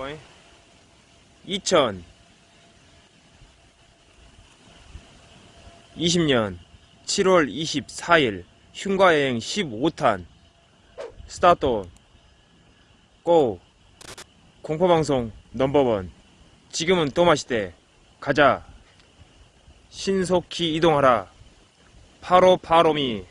봐봐 2000 20년. 7월 24일. 흉가여행 15탄. 스타트 고. 공포방송 넘버원. 지금은 또 마시대. 가자. 신속히 이동하라. 파로 파로미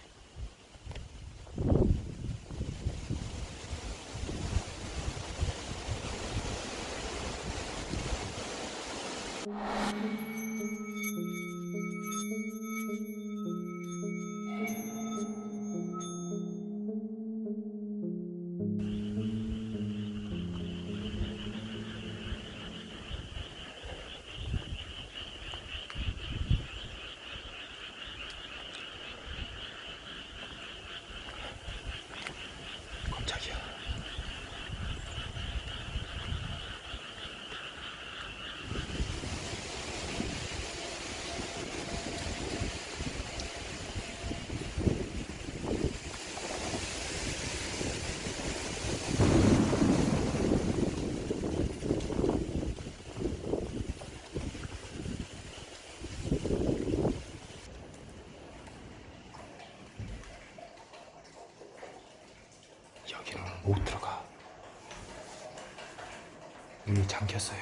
잠겼어요.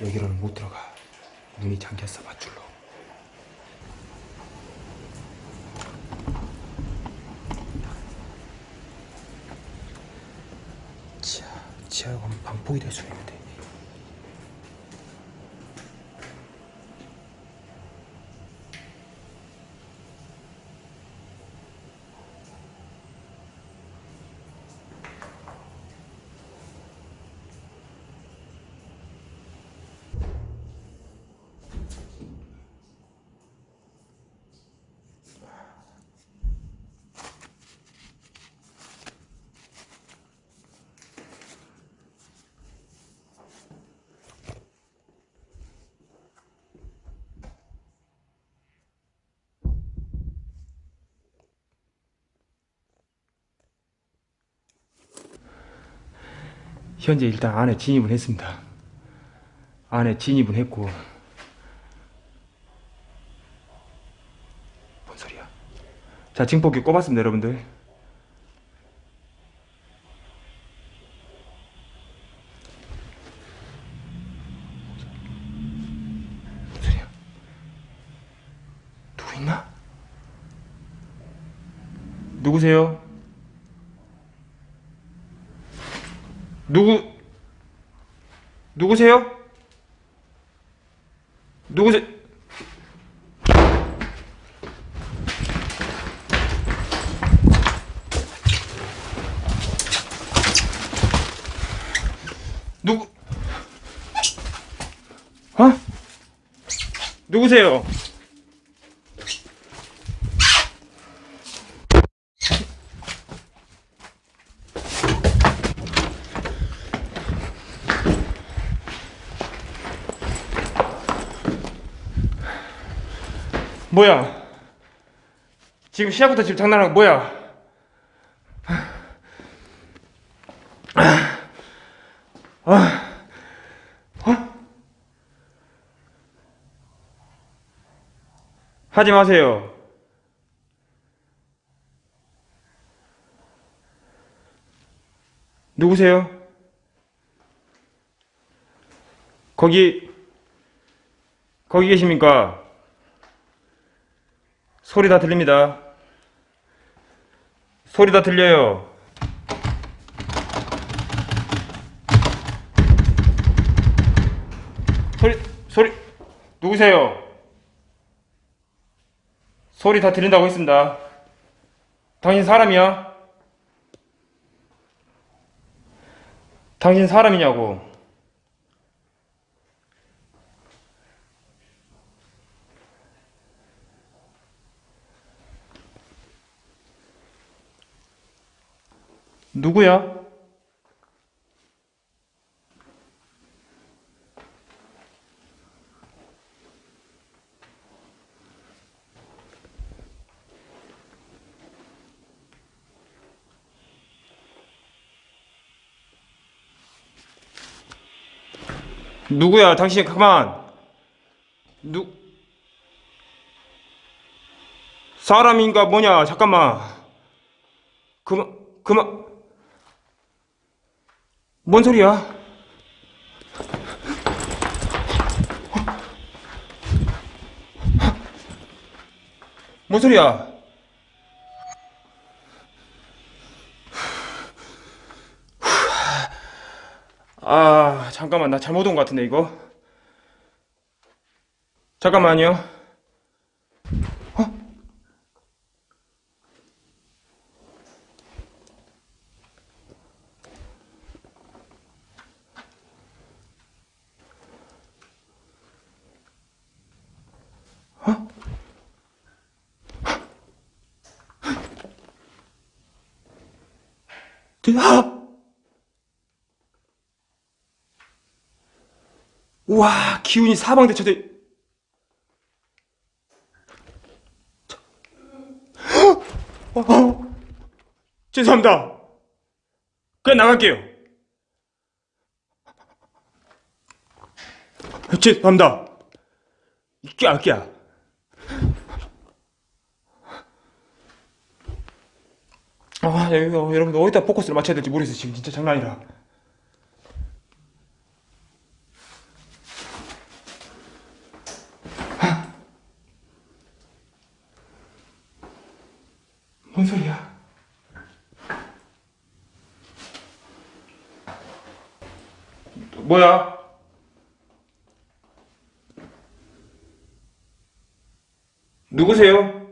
여기로는 못 들어가. 문이 잠겼어, 밧줄로. 지하, 지하에 가면 방폭이 될 수 있는데. 현재 일단 안에 진입은 했습니다. 안에 진입은 했고 뭔 소리야? 자 징폭기 꼽았습니다 여러분들. 뭔 소리야? 누구 있나? 누구세요? 누구 누구세요? 누구세? 누구? 어? 누구세요? 뭐야? 지금 시작부터 지금 장난하는 거 뭐야? 아, 어? 하지 마세요. 누구세요? 거기 거기 계십니까? 소리 다 들립니다. 소리 다 들려요. 소리, 소리, 누구세요? 소리 다 들린다고 했습니다. 당신 사람이야? 당신 사람이냐고. 누구야? 누구야? 당신 가만. 누 사람인가 뭐냐? 잠깐만. 그만 그만. 뭔 소리야? 뭔 소리야? 아, 잠깐만, 나 잘못 온 것 같은데, 이거? 잠깐만요. 와, 기운이 사방대처대. 어, 어. 죄송합니다. 그냥 나갈게요. 죄송합니다. 끼야, 끼야. 아, 여기, 여러분 어디다 포커스를 맞춰야 될지 모르겠어요. 지금 진짜 장난 아니라. 뭔 소리야? 뭐야? 누구세요?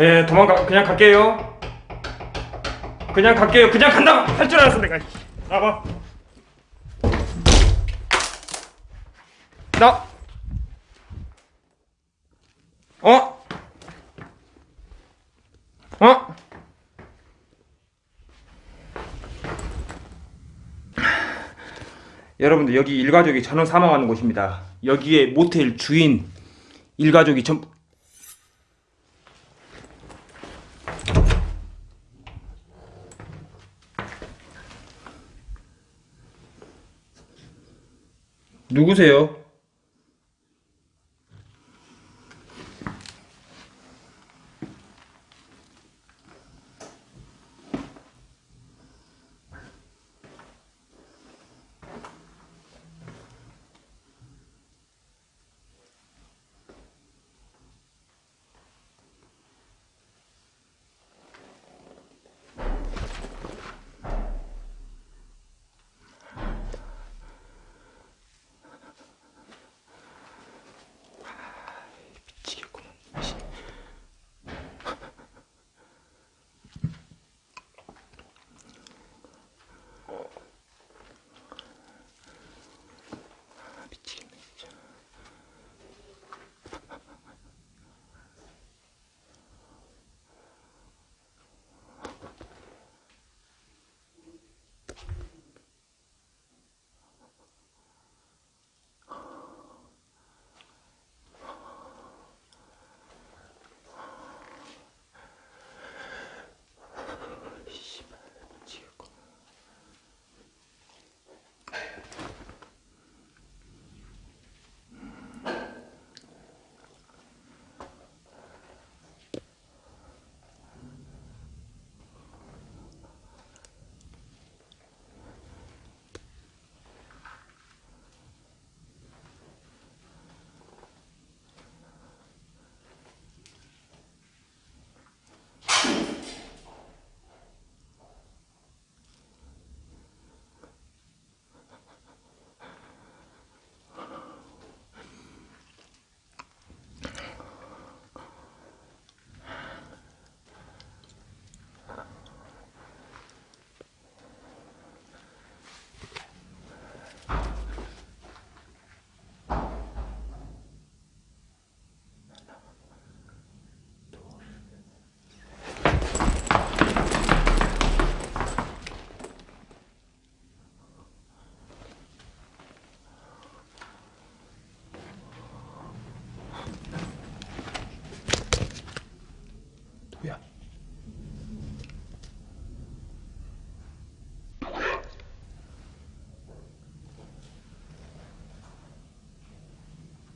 예, 도망가, 그냥 갈게요. 그냥 갈게요. 그냥 간다! 할 줄 알았어, 내가. 나봐. 나. 어? 어? 여러분들, 여기 일가족이 전원 사망하는 곳입니다. 여기에 모텔 주인 일가족이 전, 누구세요?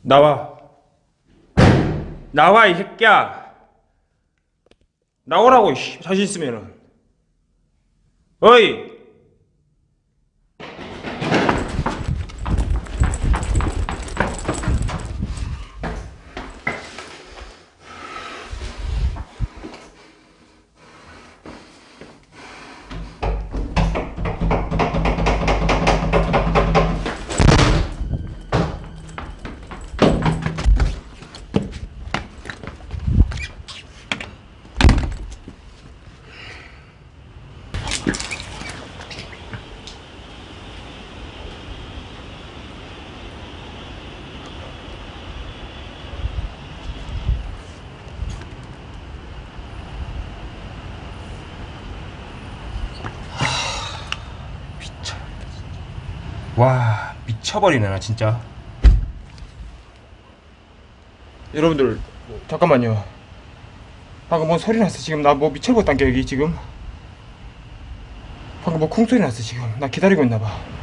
나와. 나와, 이 새끼야. 나오라고. 자신 있으면은. 어이! 미쳐. 와, 미쳐버리네, 나 진짜. 여러분들, 잠깐만요. 방금 뭔 소리 났어, 지금. 나 뭐 미쳐버렸단 게, 여기 지금. 방금 뭐 쿵소리 났어, 지금. 나 기다리고 있나봐.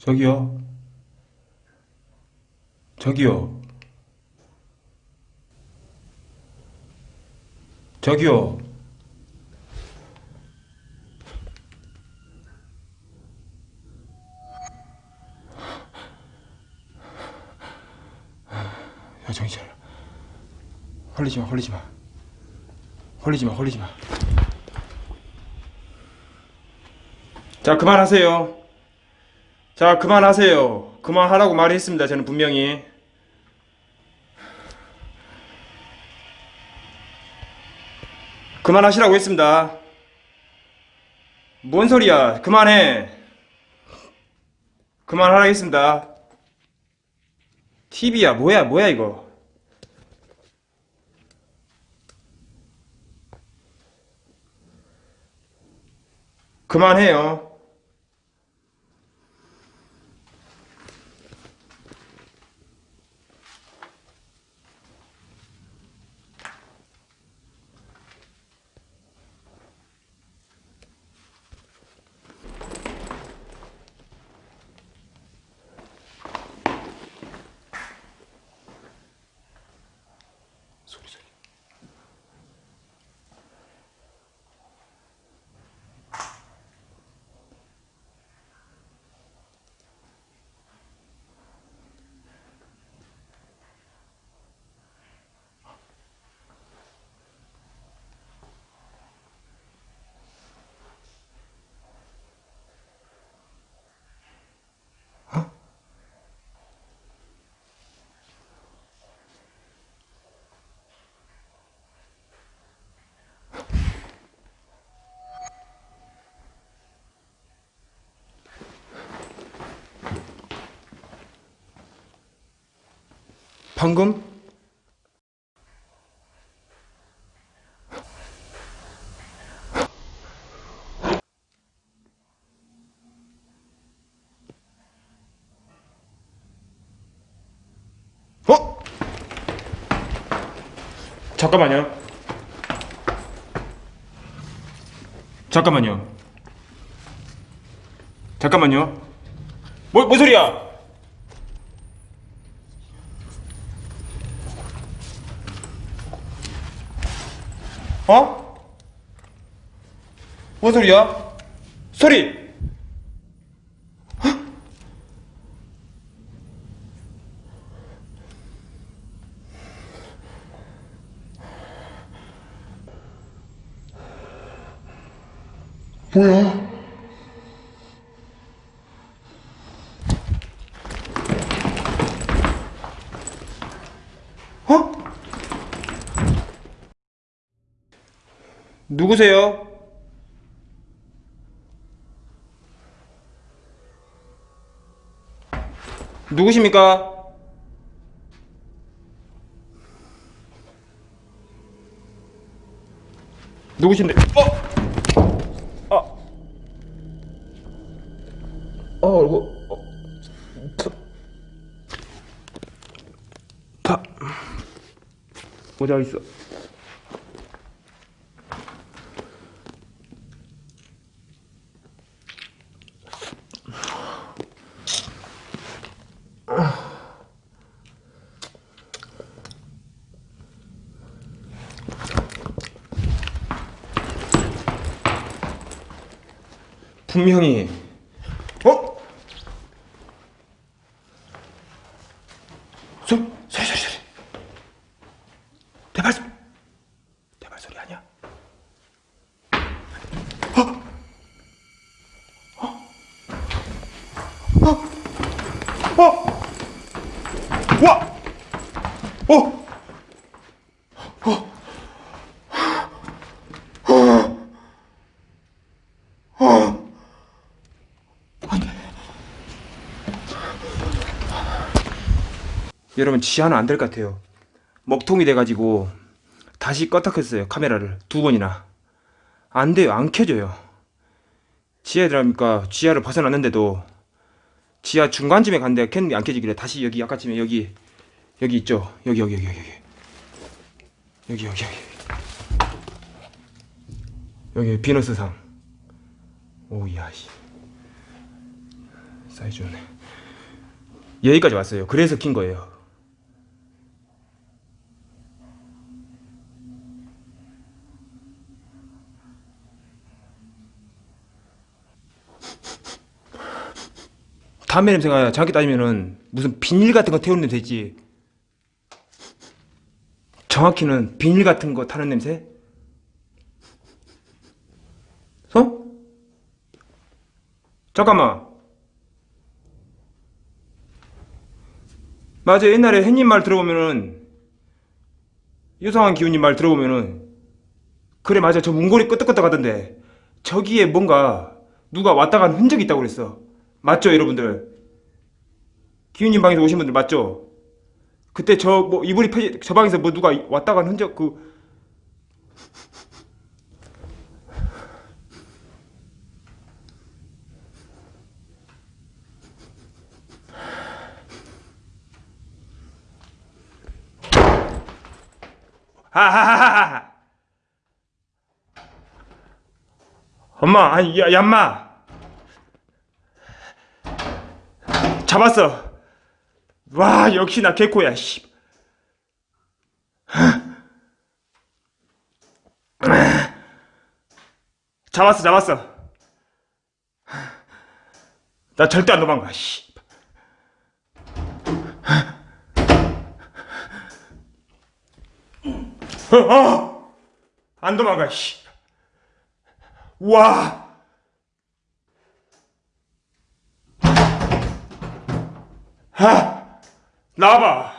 저기요. 저기요. 저기요. 야, 정신 차려. 헐리지 마, 헐리지 마. 헐리지 마, 헐리지 마. 자, 그만하세요. 자, 그만하세요. 그만하라고 말했습니다. 저는 분명히. 그만하시라고 했습니다. 뭔 소리야? 그만해. 그만하라 했습니다. TV야, 뭐야, 뭐야, 이거. 그만해요. 방금? 어? 잠깐만요. 잠깐만요. 잠깐만요. 뭐, 뭔 소리야? 어? 뭔 소리야? 소리! 헉? 뭐야? 어? 누구세요? 누구십니까? 누구신데? 어? 아. 어, 이거 어. 파. 모자 있어. 분명히 어? 소, 소리 소리 소리 대발 대발 소리 아니야? 어? 어? 어? 와! 어? 여러분 지하는 안 될 것 같아요. 먹통이 돼가지고 다시 껐다 켰어요 카메라를. 두 번이나. 안 돼요 안 켜져요. 지하에 들어가니까 지하를 벗어났는데도 지하 중간쯤에 갔는데 켰는데 안 켜지길래 다시 여기 아까쯤에 여기 여기 있죠? 여기 여기 여기 여기 여기. 여기 여기 여기. 여기 비너스상 오야 씨. 사이즈 좋네. 여기까지 왔어요. 그래서 킨 거예요 담배 냄새가 정확히 따지면은 무슨 비닐 같은 거 태우는 냄새 있지? 정확히는 비닐 같은 거 타는 냄새? 어? 잠깐만. 맞아. 옛날에 햇님 말 들어보면은 유성한 기훈님 말 들어보면은 그래 맞아. 저 문고리 끄덕끄덕 하던데 저기에 뭔가 누가 왔다 간 흔적이 있다고 그랬어 맞죠 여러분들? 기훈님 방에서 오신 분들 맞죠? 그때 저 뭐 이불이 펴지 저 방에서 뭐 누가 왔다 간 흔적 그. 하하하하 엄마 아니 야 얌마 잡았어. 와 역시 나 개코야 씨. 잡았어 잡았어. 나 절대 안 도망가 씨. 어, 어! 안 도망가 씨. 와! 아! 나와봐!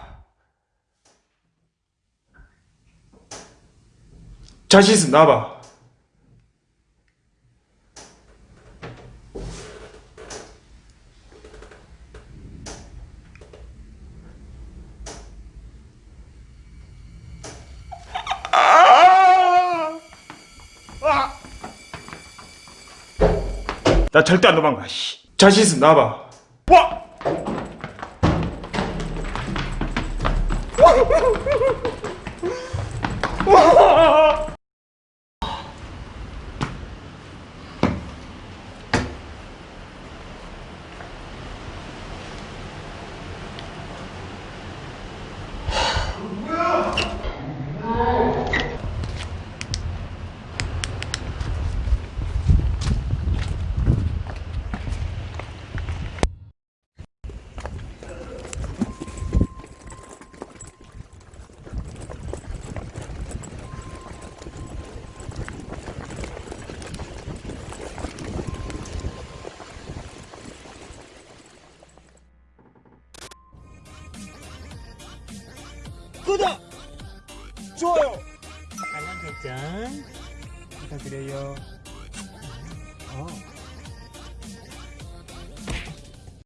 자신 있으면 나와봐. 아! 아! 나 절대 안 도망가. 씨. 자신 있으면 나와봐. 와!